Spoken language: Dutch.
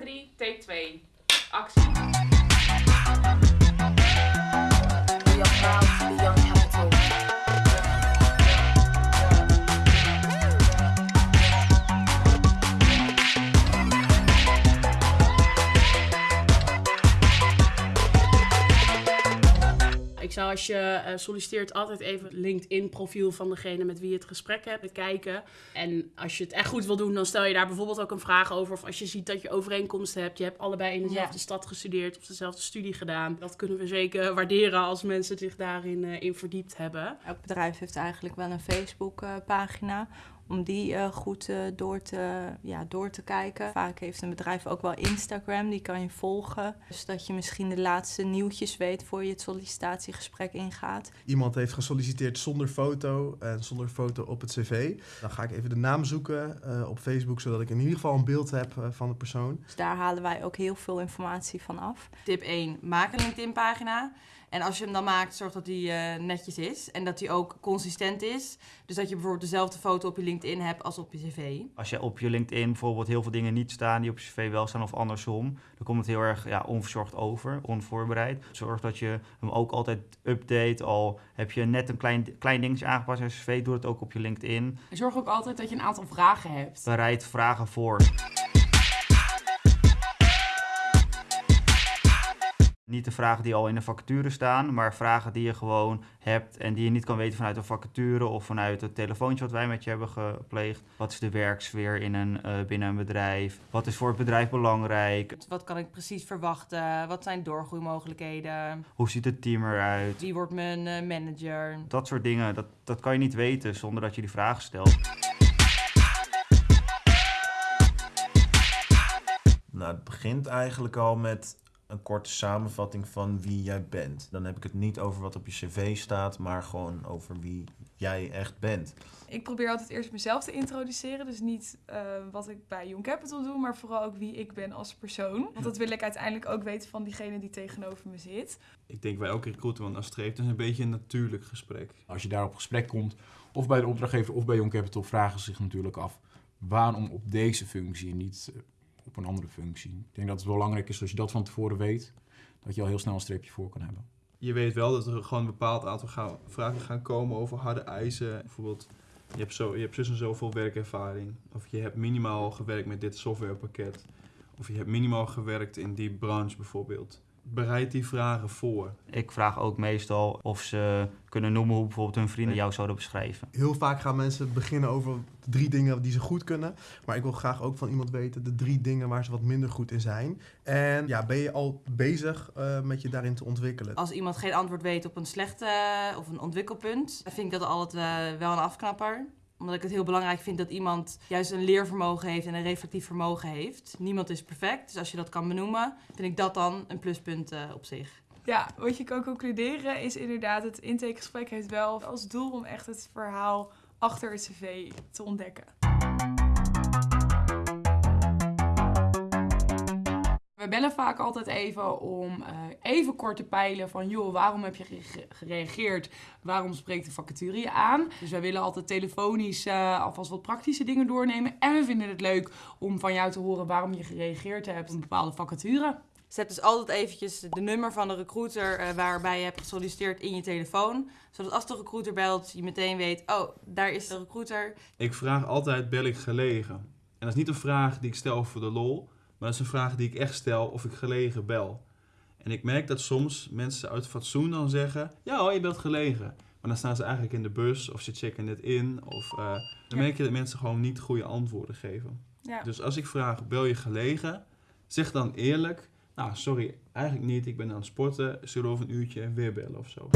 3, take 2. Actie. Ik zou als je eh, solliciteert altijd even het LinkedIn-profiel van degene met wie je het gesprek hebt bekijken. En als je het echt goed wil doen, dan stel je daar bijvoorbeeld ook een vraag over. Of als je ziet dat je overeenkomsten hebt. Je hebt allebei in dezelfde Ja. stad gestudeerd of dezelfde studie gedaan. Dat kunnen we zeker waarderen als mensen zich daarin eh, in verdiept hebben. Elk bedrijf heeft eigenlijk wel een Facebook-pagina. Om die eh, goed eh, door, te, ja, door te kijken. Vaak heeft een bedrijf ook wel Instagram, die kan je volgen. Dus dat je misschien de laatste nieuwtjes weet voor je het sollicitatiegesprek ingaat. Iemand heeft gesolliciteerd zonder foto en zonder foto op het cv. Dan ga ik even de naam zoeken eh, op Facebook, zodat ik in ieder geval een beeld heb eh, van de persoon. Dus daar halen wij ook heel veel informatie van af. Tip 1. Maak een LinkedIn-pagina. En als je hem dan maakt, zorg dat die eh, netjes is. En dat die ook consistent is. Dus dat je bijvoorbeeld dezelfde foto op je LinkedIn hebt als op je cv. Als je op je LinkedIn bijvoorbeeld heel veel dingen niet staan die op je cv wel staan of andersom, dan komt het heel erg ja, onverzorgd over, onvoorbereid. Zorg dat je hem ook altijd update. Al heb je net een klein, klein dingetje aangepast in je cv, doe het ook op je LinkedIn. Zorg ook altijd dat je een aantal vragen hebt. Bereid vragen voor. Niet de vragen die al in de vacature staan, maar vragen die je gewoon hebt en die je niet kan weten vanuit een vacature of vanuit het telefoontje wat wij met je hebben gepleegd. Wat is de werksfeer in een, eh, binnen een bedrijf? Wat is voor het bedrijf belangrijk? Wat kan ik precies verwachten? Wat zijn doorgroeimogelijkheden? Hoe ziet het team eruit? Wie wordt mijn eh, manager? Dat soort dingen, dat, dat kan je niet weten zonder dat je die vragen stelt. Nou, het begint eigenlijk al met een korte samenvatting van wie jij bent. Dan heb ik het niet over wat op je cv staat, maar gewoon over wie jij echt bent. Ik probeer altijd eerst mezelf te introduceren. Dus niet eh, wat ik bij Young Capital doe, maar vooral ook wie ik ben als persoon. Want dat wil ik uiteindelijk ook weten van diegene die tegenover me zit. Ik denk bij elke recruiter wel naar streeft. Het is een beetje een natuurlijk gesprek. Als je daar op gesprek komt, of bij de opdrachtgever of bij Young Capital, vragen ze zich natuurlijk af waarom op deze functie en niet op een andere functie. Ik denk dat het belangrijk is als je dat van tevoren weet, dat je al heel snel een streepje voor kan hebben. Je weet wel dat er gewoon een bepaald aantal vragen gaan komen over harde eisen. Bijvoorbeeld, je hebt, zo, je hebt zus en zoveel werkervaring. Of je hebt minimaal gewerkt met dit softwarepakket. Of je hebt minimaal gewerkt in die branche bijvoorbeeld. Bereid die vragen voor. Ik vraag ook meestal of ze kunnen noemen hoe bijvoorbeeld hun vrienden jou zouden beschrijven. Heel vaak gaan mensen beginnen over de drie dingen die ze goed kunnen. Maar ik wil graag ook van iemand weten de drie dingen waar ze wat minder goed in zijn. En ja, ben je al bezig eh, met je daarin te ontwikkelen? Als iemand geen antwoord weet op een slechte eh, of een ontwikkelpunt, dan vind ik dat altijd eh, wel een afknapper omdat ik het heel belangrijk vind dat iemand juist een leervermogen heeft en een reflectief vermogen heeft. Niemand is perfect, dus als je dat kan benoemen, vind ik dat dan een pluspunt eh, op zich. Ja, wat je kan concluderen is inderdaad, het intakegesprek heeft wel als doel om echt het verhaal achter het cv te ontdekken. We bellen vaak altijd even om eh, even kort te peilen van... joh, waarom heb je gere- gereageerd? Waarom spreekt de vacature je aan? Dus wij willen altijd telefonisch eh, alvast wat praktische dingen doornemen. En we vinden het leuk om van jou te horen waarom je gereageerd hebt op een bepaalde vacature. Zet dus altijd eventjes de nummer van de recruiter eh, waarbij je hebt gesolliciteerd in je telefoon. Zodat als de recruiter belt, je meteen weet, oh, daar is de recruiter. Ik vraag altijd, bel ik gelegen? En dat is niet een vraag die ik stel voor de lol. Maar dat is een vraag die ik echt stel of ik gelegen bel. En ik merk dat soms mensen uit fatsoen dan zeggen... Ja hoor, je belt gelegen. Maar dan staan ze eigenlijk in de bus of ze checken net in. Of, eh, dan merk je dat mensen gewoon niet goede antwoorden geven. Ja. Dus als ik vraag, bel je gelegen? Zeg dan eerlijk... Nou, sorry, eigenlijk niet. Ik ben aan het sporten. Zullen we over een uurtje weer bellen of zo?